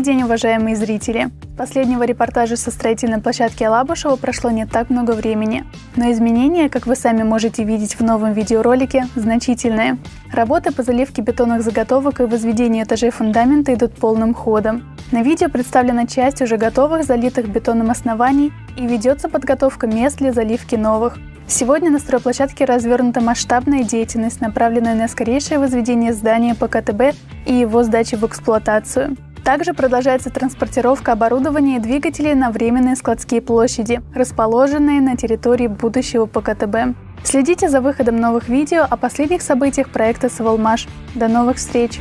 день, уважаемые зрители! Последнего репортажа со строительной площадки Алабушева прошло не так много времени, но изменения, как вы сами можете видеть в новом видеоролике, значительные. Работы по заливке бетонных заготовок и возведению этажей фундамента идут полным ходом. На видео представлена часть уже готовых залитых бетонным оснований и ведется подготовка мест для заливки новых. Сегодня на стройплощадке развернута масштабная деятельность, направленная на скорейшее возведение здания по КТБ и его сдачи в эксплуатацию. Также продолжается транспортировка оборудования и двигателей на временные складские площади, расположенные на территории будущего ПКТБ. Следите за выходом новых видео о последних событиях проекта «Саволмаш». До новых встреч!